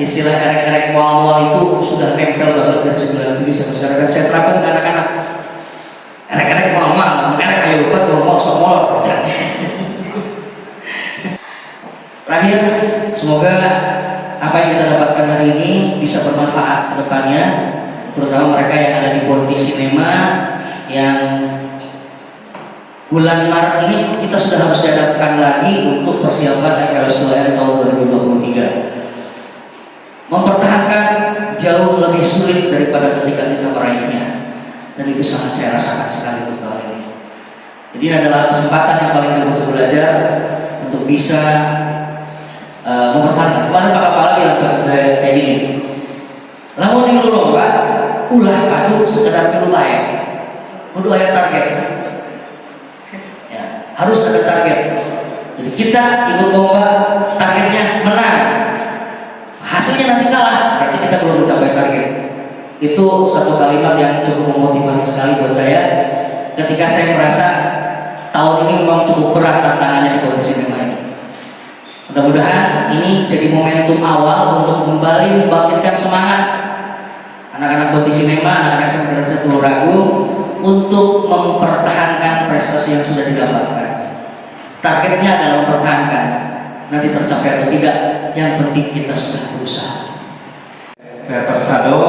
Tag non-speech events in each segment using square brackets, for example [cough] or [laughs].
istilah kerek-kerek mual-mual itu sudah nempel banget dari 97 sampai sekarang dan saya terapkan ke anak-anak. Kerek-kerek mual-mual, kerek kayu lupa ngomong semua. Terakhir, semoga apa yang kita dapatkan hari ini bisa bermanfaat ke depannya, terutama mereka yang ada di Bonti Cinema yang bulan Maret ini kita sudah harus dihadapkan lagi untuk persiapan FLS 2R tahun 2023 mempertahankan jauh lebih sulit daripada ketika kita meraihnya. Dan itu sangat saya rasakan sekali untuk tahun ini jadi ini adalah kesempatan yang paling baik untuk belajar untuk bisa uh, mempertahankan. Kemarin Pak Kepala bilang kayak gini. Lamun dulu Pak ulah padu sekedar pilu baik kudu aya target. Ya, harus ada target. Jadi kita ikut lomba targetnya menang hasilnya nanti kalah berarti kita belum mencapai target itu satu kalimat yang cukup memotivasi sekali buat saya ketika saya merasa tahun ini memang cukup berat tantangannya di kondisi ini mudah-mudahan ini jadi momentum awal untuk kembali membangkitkan semangat anak-anak Boti Sinema, anak-anak SMA Telur Ragung untuk mempertahankan prestasi yang sudah didapatkan. Targetnya adalah mempertahankan. Nanti tercapai atau tidak, yang penting kita sudah berusaha. Teater Sado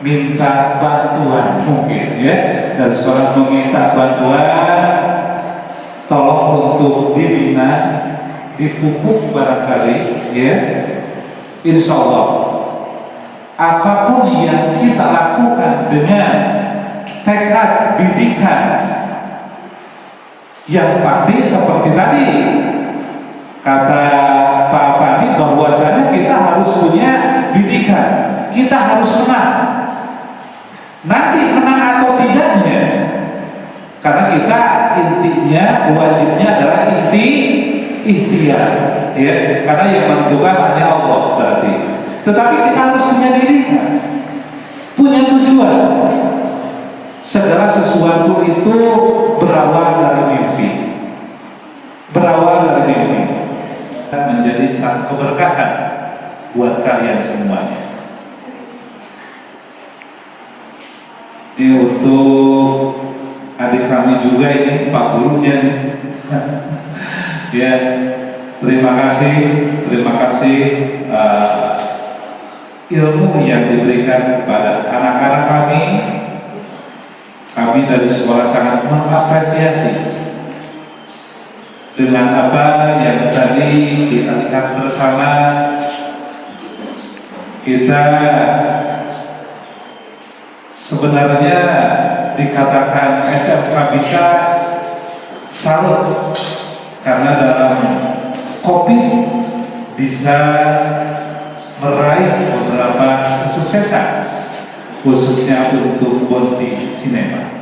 minta bantuan mungkin ya dan sekolah meminta bantuan tolong untuk dibina dipupuk barangkali ya insya Allah apa pun yang kita lakukan dengan tekad bidikan yang pasti seperti tadi kata Pak Pandi bahwasanya kita harus punya bidikan kita harus menang. Nanti menang atau tidaknya karena kita intinya wajibnya adalah inti ikhtiar. Ya karena yang menentukan hanya Allah berarti. Tetapi kita harus punya diri punya tujuan. Segala sesuatu itu berawal dari mimpi. Berawal dari mimpi menjadi satu keberkahan buat kalian semuanya. Ini untuk adik kami juga ini Pak Gurunya [laughs] ya terima kasih terima kasih uh, ilmu yang diberikan kepada anak-anak kami. Kami dari sekolah sangat mengapresiasi dengan apa yang tadi kita lihat bersama kita sebenarnya dikatakan SFK bisa salut karena dalam kopi bisa meraih beberapa kesuksesan khususnya untuk Bonti Cinema.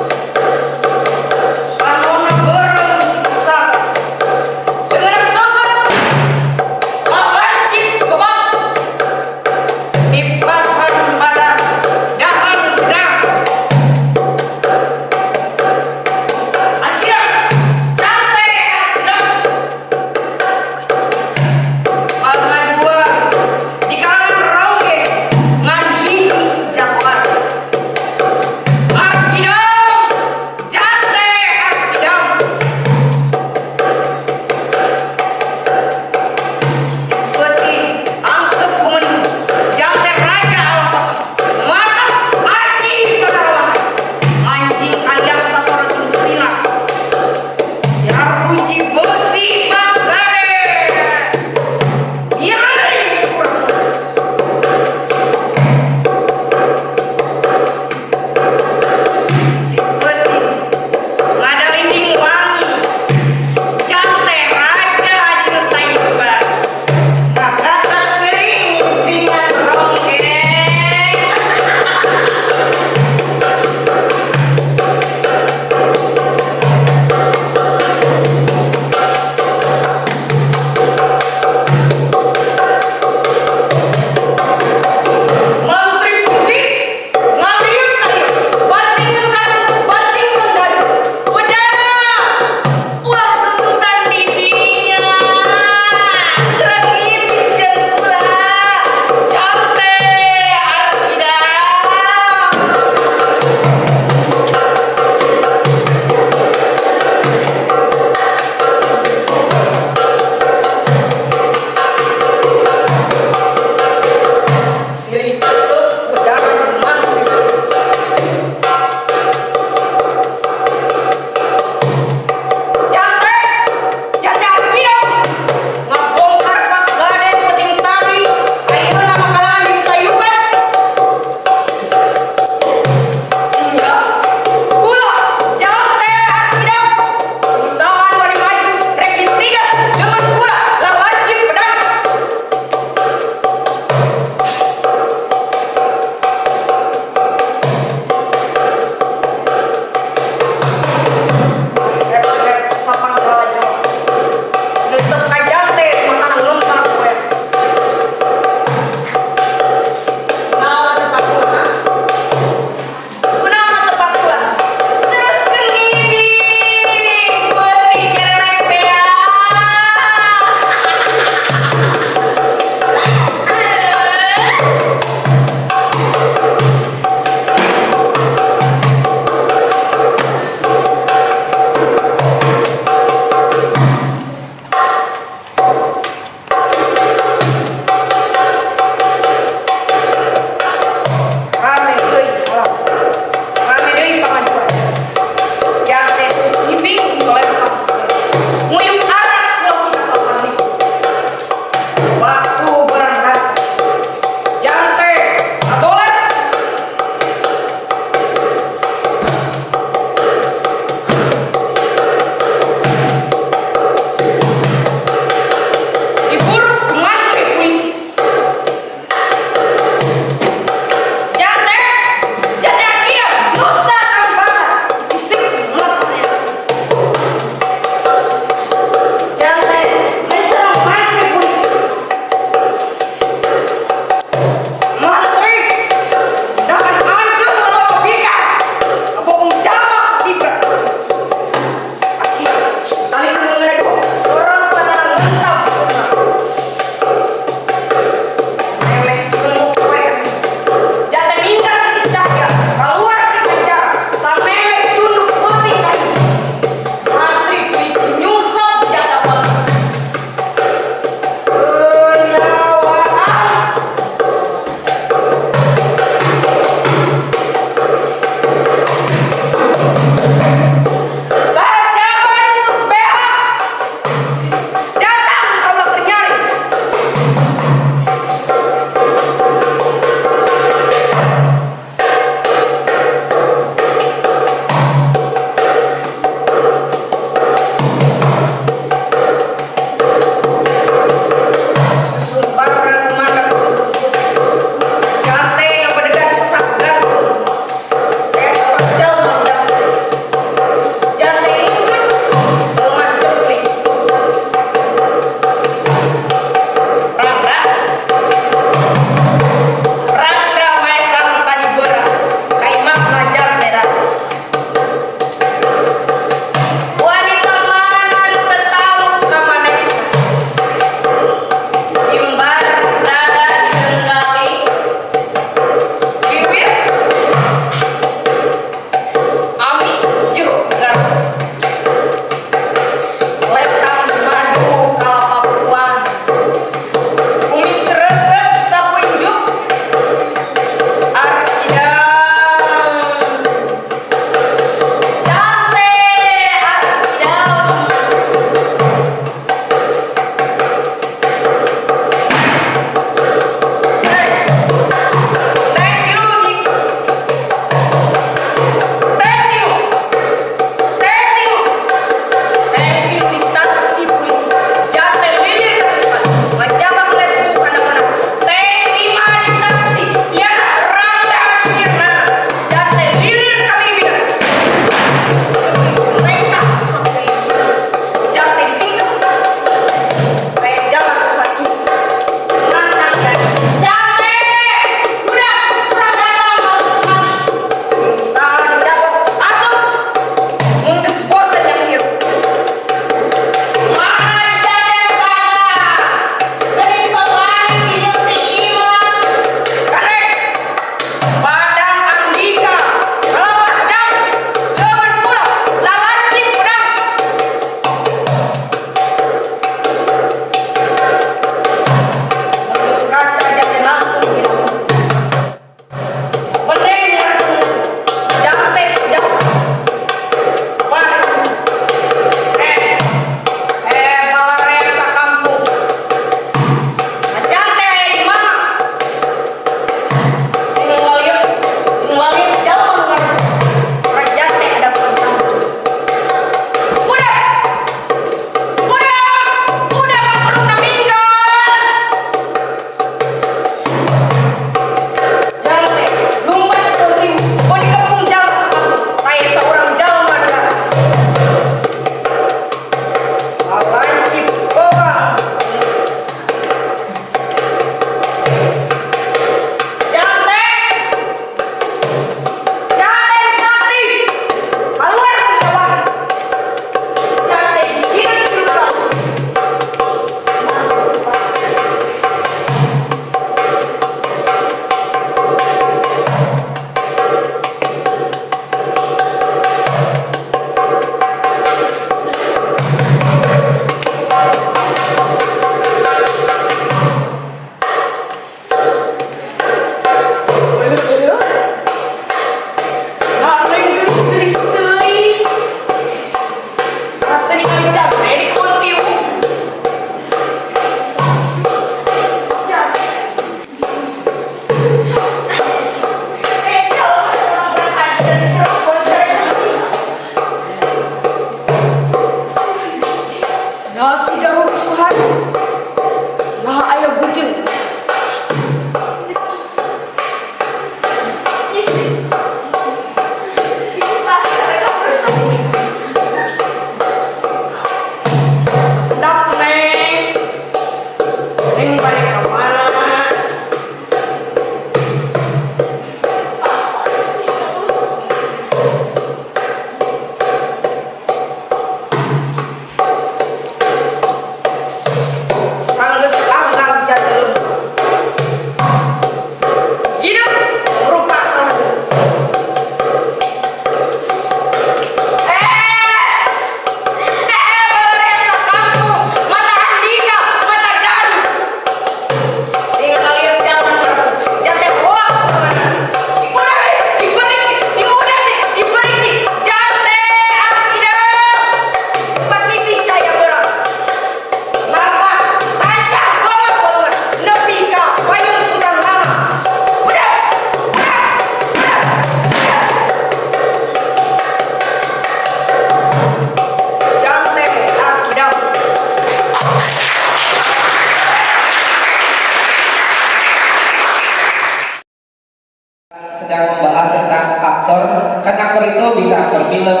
membahas tentang aktor karena aktor itu bisa aktor film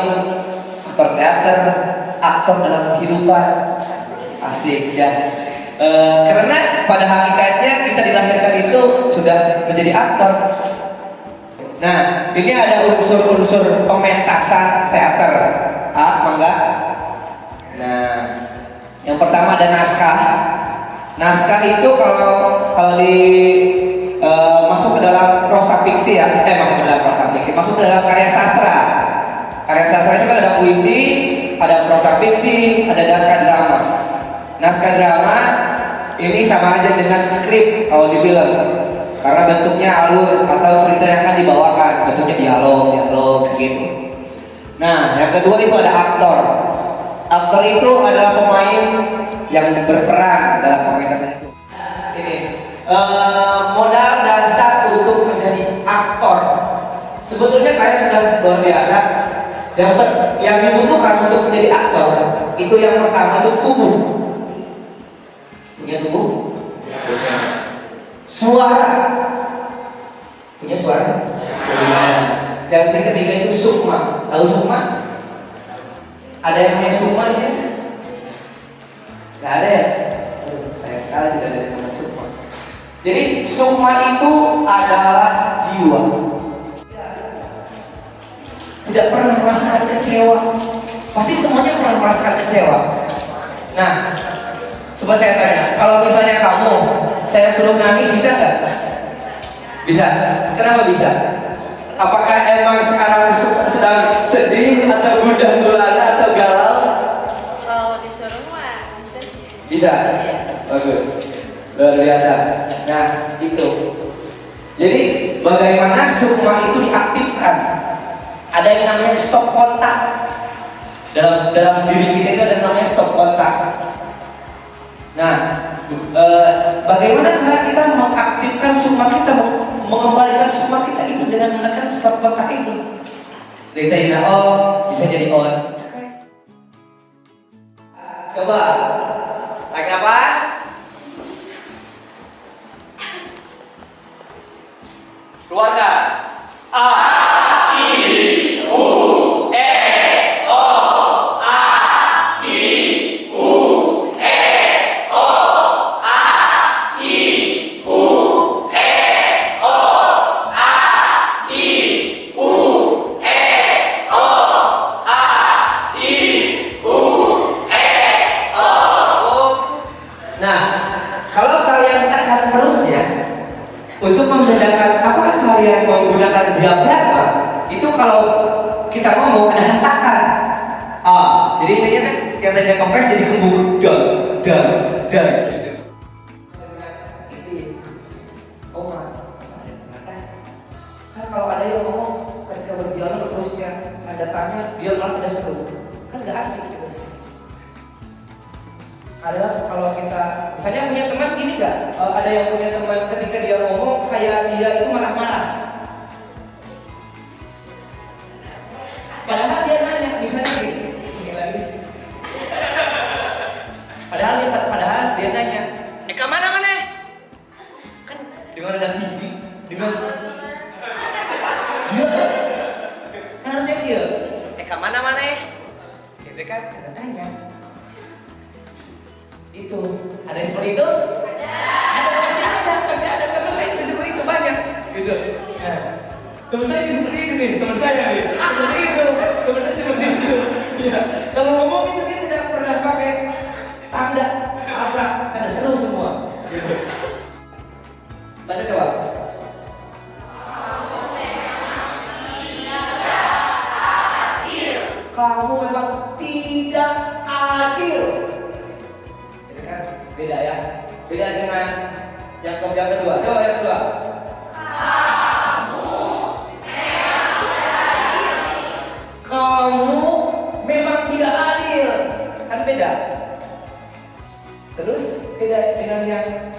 aktor teater aktor dalam kehidupan. Asik ya. E, karena pada hakikatnya kita dilahirkan itu sudah menjadi aktor. Nah ini ada unsur-unsur pementasan teater. Ah mangga. Nah yang pertama ada naskah. Naskah itu kalau kalau di masuk ke dalam prosa fiksi ya, eh masuk ke dalam prosa fiksi, masuk ke dalam karya sastra. Karya sastra itu kan ada puisi, ada prosa fiksi, ada naskah drama. Naskah drama ini sama aja dengan skrip kalau di film. Karena bentuknya alur atau cerita yang akan dibawakan. Bentuknya dialog dialog gitu. Nah yang kedua itu ada aktor. Aktor itu adalah pemain yang berperan dalam pementasan itu. Ini eh, modal menjadi aktor sebetulnya saya sudah luar biasa. Ber- yang dibutuhkan untuk menjadi aktor itu yang pertama itu tubuh. Punya tubuh? Suara. Punya suara? Yang ketiga itu sukma. Tahu sukma? Ada yang punya sukma di sini? Nggak ada ya? Saya sekali tidak ada punya jadi sukma itu adalah jiwa tidak pernah merasakan kecewa pasti semuanya pernah merasakan kecewa nah Coba saya tanya, kalau misalnya kamu, saya suruh nangis bisa nggak? Bisa. Kenapa bisa? Apakah emang sekarang se- sedang sedih atau gundah gulana atau galau? Kalau disuruh mah bisa sih. Bisa. Bagus. Luar biasa. Nah, itu. Jadi bagaimana sukma itu diaktifkan? Ada yang namanya stop kontak. Dalam dalam diri kita itu ada yang namanya stop kontak. Nah, eh, bagaimana cara kita mengaktifkan sukma kita, mengembalikan sukma kita itu dengan menekan stop kontak itu? Tadi nah, oh bisa jadi on. Coba, tarik nafas. Luana. A. kalau kita ngomong ada hentakan. Ah, jadi intinya kan yang tadinya kompres jadi kembung dan dan dan. Oh, kan kalau ada yang ngomong ketika berjalan terusnya ada tanya dia malah tidak seru kan nggak asik gitu ada kalau kita misalnya punya teman gini nggak Eh, ada yang punya teman ketika dia ngomong kayak dia itu marah-marah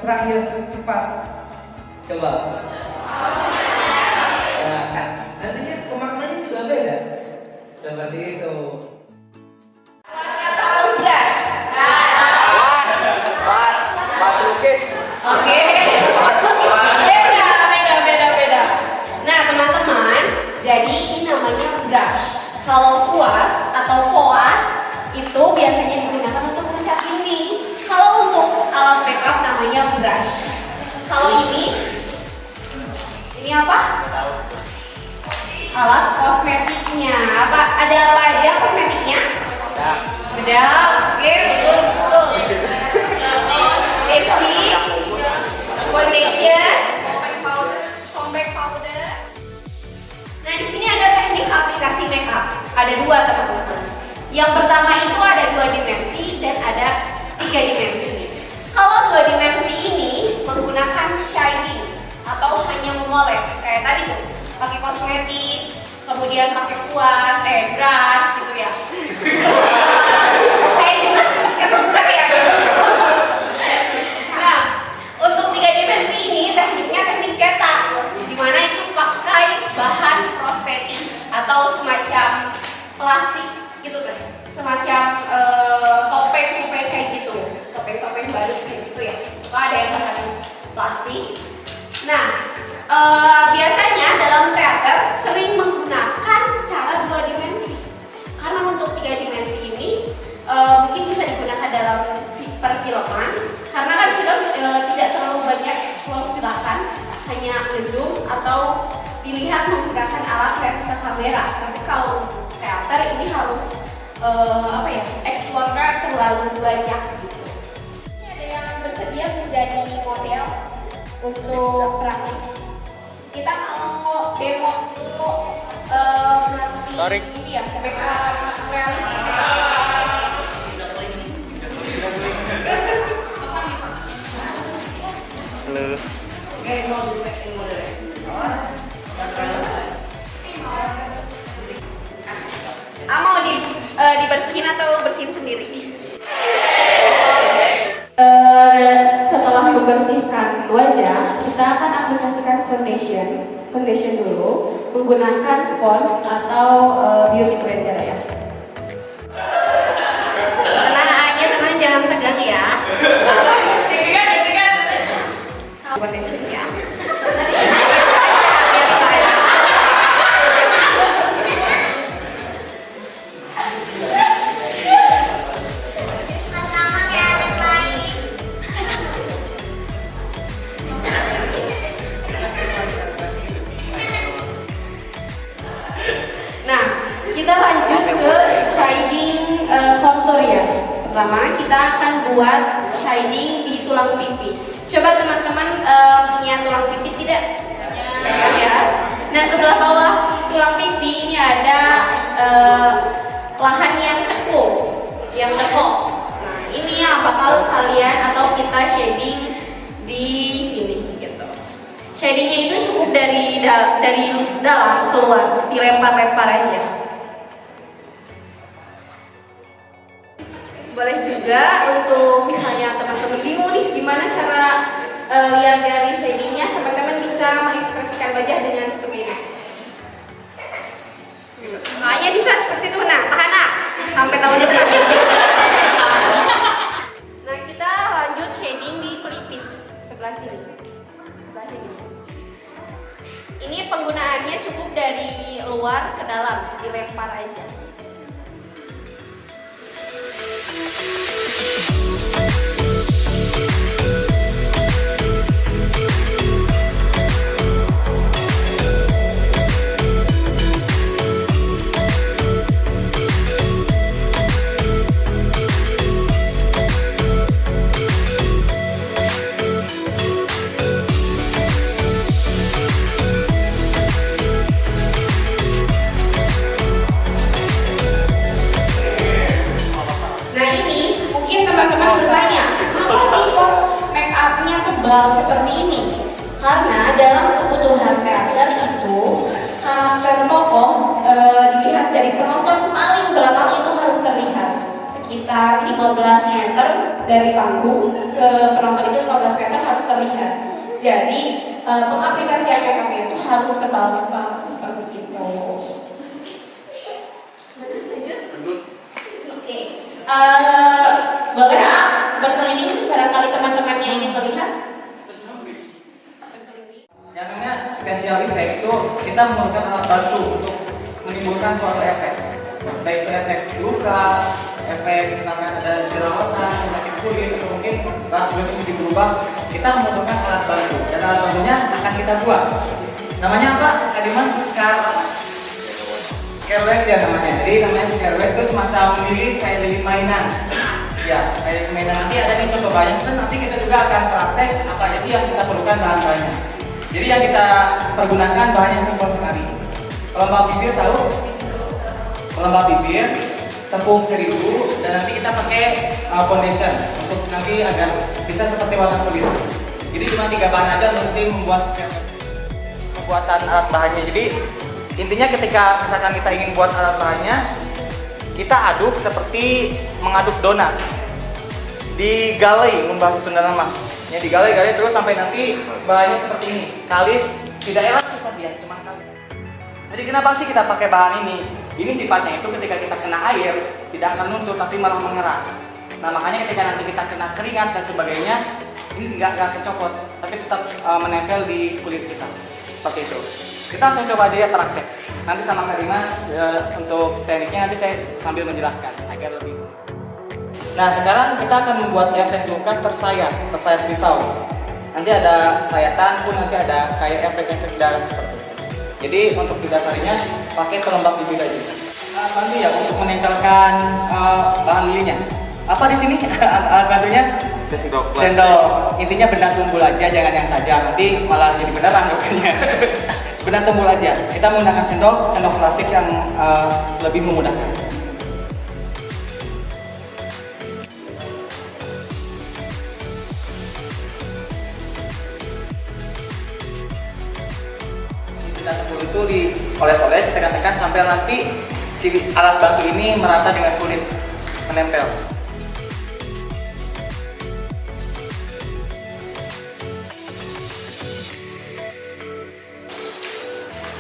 terakhir cepat. Coba. Ya kan. Nantinya pemaknanya juga beda. Seperti alat kosmetiknya. Apa ada apa aja kosmetiknya? Ada. Oke, betul betul. Lipstick, foundation, compact powder. Nah, di sini ada teknik aplikasi makeup. Ada dua teman-teman. Yang pertama itu ada dua dimensi dan ada tiga dimensi. Kalau dua dimensi ini menggunakan shading atau hanya memoles kayak tadi tuh, pakai kosmetik, kemudian pakai kuas, eh brush gitu ya. Saya juga ketukar ya. Nah, untuk tiga dimensi ini tekniknya teknik cetak, di mana itu pakai bahan prostetik atau semacam plastik gitu kan, semacam eh, topeng-topeng kayak gitu, topeng-topeng baru kayak gitu ya. Suka ada yang bahan plastik. Nah, eh, biasanya dalam teater sering menggunakan cara dua dimensi. Karena untuk tiga dimensi ini eh, mungkin bisa digunakan dalam fi- perfilman. Karena kan film eh, tidak terlalu banyak eksplor gerakan hanya ngezoom atau dilihat menggunakan alat lensa kamera. Tapi kalau teater ini harus eh, apa ya eksplornya terlalu banyak gitu. Ini ada yang bersedia menjadi model untuk praktik kita mau demo dulu eh, melalui ini ya makeup realistis makeup Ah mau di, eh, dibersihin atau bersihin sendiri? Eh, setelah membersihkan wajah, kita akan aplikasikan foundation, foundation dulu menggunakan spons atau eh, beauty blender ya. Tenang aja, tenang jangan tegang ya. Kita lanjut ke shading eh, contour ya. Pertama, kita akan buat shading di tulang pipi. Coba teman-teman eh, punya tulang pipi tidak? Ya. Nah, sebelah bawah tulang pipi ini ada eh, lahan yang cekung, yang tekuk. Nah, ini yang bakal kalian atau kita shading di sini gitu. Shadingnya itu cukup dari da- dari dalam keluar, dilempar-lempar aja. Boleh juga untuk misalnya teman-teman bingung nih gimana cara eh, lihat dari shadingnya, teman-teman bisa mengekspresikan wajah dengan seperti ini. Makanya bisa seperti itu, nah tahan nah, sampai tahun depan. Nah kita lanjut shading di pelipis sebelah sini. Sebelah sini. Ini penggunaannya cukup dari luar ke dalam, dilempar aja. Thank you. Baik itu efek luka, efek misalkan ada jerawatan, penyakit kulit, atau mungkin ras kulit menjadi berubah, kita memerlukan alat bantu. Dan alat bantunya akan kita buat. Namanya apa? Kak Dimas? Scar Scarewax ya namanya. Jadi namanya Scarewax itu semacam lilin kayak lilin mainan. Ya, kayak mainan nanti ada nih contoh bahannya. Dan nanti kita juga akan praktek apa aja sih yang kita perlukan bahan-bahannya. Jadi yang kita pergunakan bahannya simpel sekali. Pelembab bibir tahu? Pelembab bibir, tepung terigu, dan nanti kita pakai uh, foundation untuk nanti agar bisa seperti warna kulit. Jadi cuma tiga bahan aja nanti membuat pembuatan alat bahannya. Jadi intinya ketika misalkan kita ingin buat alat bahannya, kita aduk seperti mengaduk donat. Digalai, mun bahasa Sunda nama. Ya digalai-galai terus sampai nanti bahannya seperti ini. Kalis tidak elastis tapi ya, cuma kalis. Jadi kenapa sih kita pakai bahan ini? Ini sifatnya itu ketika kita kena air tidak akan luntur tapi malah mengeras. Nah makanya ketika nanti kita kena keringat dan sebagainya ini nggak nggak kecopot tapi tetap uh, menempel di kulit kita seperti itu. Kita langsung coba aja ya praktek. Nanti sama Kak Dimas uh, untuk tekniknya nanti saya sambil menjelaskan agar lebih. Nah sekarang kita akan membuat efek luka tersayat, tersayat pisau. Nanti ada sayatan pun nanti ada kayak efek-efek darah seperti itu. Jadi untuk didasarinya pakai pelembab bibir aja. Nah, bantu ya untuk menempelkan uh, bahan lilinnya. Apa di sini alat [laughs] bantunya? Sendok Sendok. Intinya benda tumbul aja, jangan yang tajam. Nanti malah jadi beneran rupanya. [laughs] benda tumbul aja. Kita menggunakan sendok, sendok plastik yang uh, lebih memudahkan. Benda tumbul itu dioles-oles, tekan-tekan sampai nanti si alat bantu ini merata dengan kulit menempel.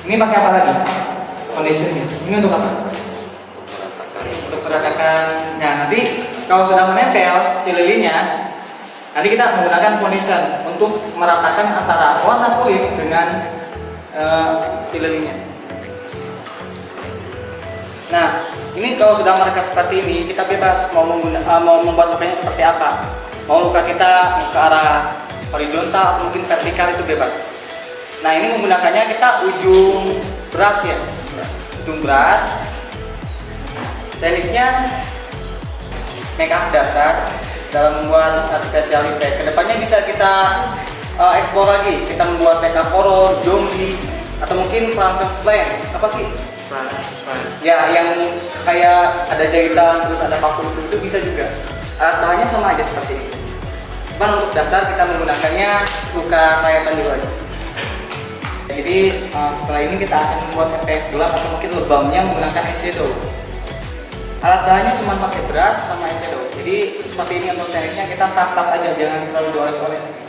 Ini pakai apa lagi? Foundationnya. Ini untuk apa? Untuk meratakan. Nah nanti kalau sudah menempel si lilinnya, nanti kita menggunakan foundation untuk meratakan antara warna kulit dengan eh, si lilinnya. Nah ini kalau sudah merekat seperti ini, kita bebas mau eh, mau membuat lukanya seperti apa. Mau luka kita ke arah horizontal atau mungkin vertikal itu bebas. Nah ini menggunakannya kita ujung brush ya, ujung brush. Tekniknya make up dasar dalam membuat uh, special effect. Ke depannya bisa kita uh, explore lagi. Kita membuat make up horror, zombie, atau mungkin Frankenstein. Apa sih? Ya yang kayak ada jahitan terus ada paku itu, bisa juga. Alat bahannya sama aja seperti ini. Cuman untuk dasar kita menggunakannya luka sayatan dulu aja. Jadi uh, setelah ini kita akan membuat efek gelap atau mungkin lebamnya menggunakan eyeshadow. Alat bahannya cuma pakai brush sama eyeshadow. Jadi seperti ini untuk tekniknya kita tap-tap aja, jangan terlalu dioles-oles.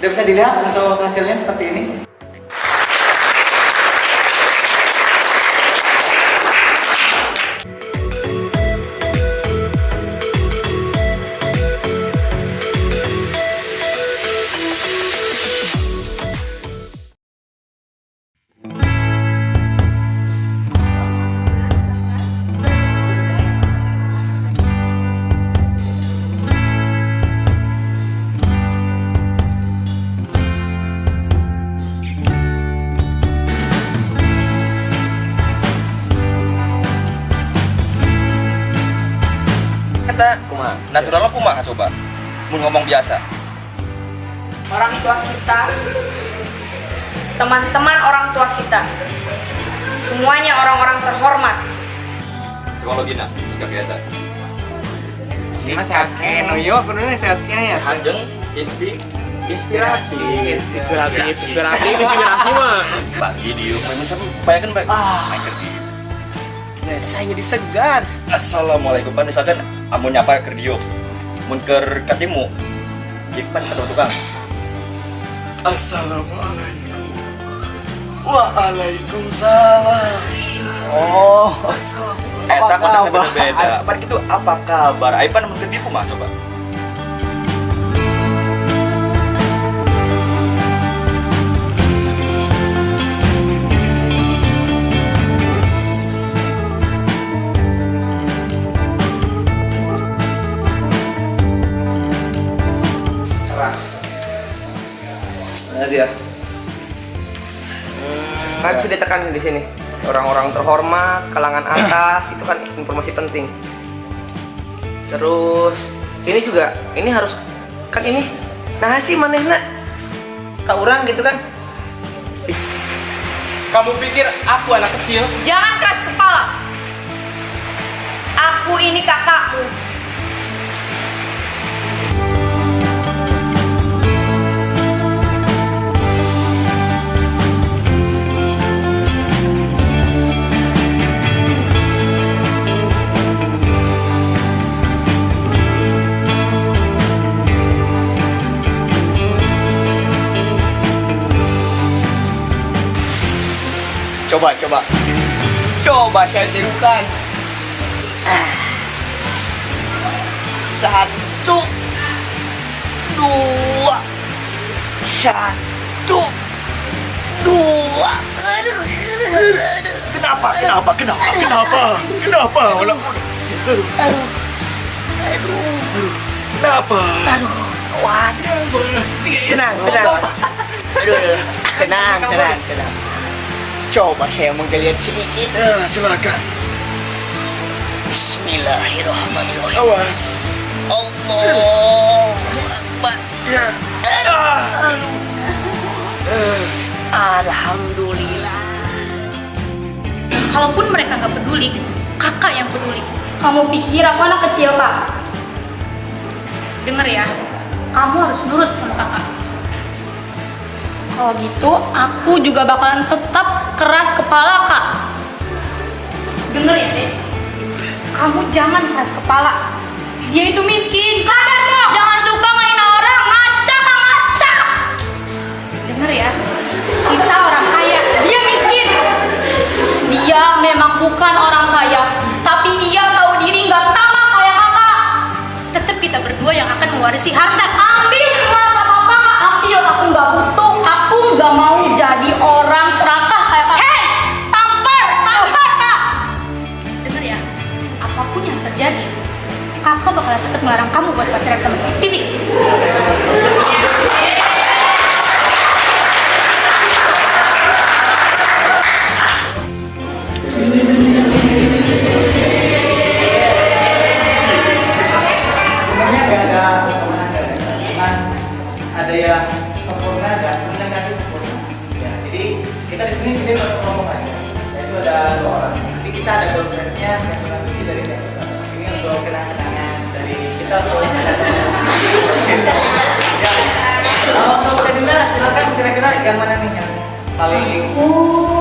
Sudah bisa dilihat untuk hasilnya seperti ini. Teman-teman orang tua kita, semuanya orang-orang terhormat. psikologi nak sikap biasa Mas Yakin, oh iya, kudunya sehatnya ya. hanjeng inspi inspirasi. Inspiratif, inspiratif, inspirasi mah. pagi di rumah macam bayangkan baik Ah. Saya jadi segar. assalamualaikum. Pan misalkan amun nyapa ke dia mun ke katimu jadi pan kata tukang. Assalamualaikum Waalaikumsalam. Oh. Eh, Eta konteksnya beda-beda. Apa gitu apa kabar? Aipan mau di mah coba. keras. Nah, dia. Ya. Nggak bisa ditekan di sini. Orang-orang terhormat, kalangan atas itu kan informasi penting. Terus ini juga, ini harus kan ini. Nah sih manehna ke orang gitu kan. Kamu pikir aku anak kecil? Jangan keras kepala. Aku ini kakakmu. Coba, coba. Coba saya tirukan. Ah. Satu, dua, satu, dua. Aduh, Kenapa? Kenapa? Kenapa? Kenapa? Kenapa? Malah aduh, aduh, Kenapa? aduh. Waduh. Tenang, tenang. Aduh. tenang, tenang, tenang. Coba saya menggeliat sedikit. Ya, silakan. Bismillahirrahmanirrahim. Awas. Allahu Akbar. Ya. Aduh. Alhamdulillah. Kalaupun mereka nggak peduli, kakak yang peduli. Kamu pikir aku anak kecil, Kak? Dengar ya, kamu harus nurut sama kakak. Kalau gitu, aku juga bakalan tetap keras kepala, Kak. Dengar ya, Dek. Kamu jangan keras kepala. Dia itu miskin. Sadar dong! Jangan suka ngehina orang. Ngaca, ngaca! Dengar ya, kita orang kaya. Dia miskin. Dia memang bukan orang kaya, tapi dia tahu diri nggak sama kayak kakak. Tetap kita berdua yang akan mewarisi harta. Ambil harta papa, ambil. Aku nggak butuh. Nggak mau jadi orang serakah kayak kakak. Hei, tampar, tampar, kak. Dengar ya, apa pun yang terjadi, kakak bakalan tetap melarang kamu buat pacaran sama dia. Titik. Kalau untuk Dinda silakan kira-kira yang mana nih yang paling Oh,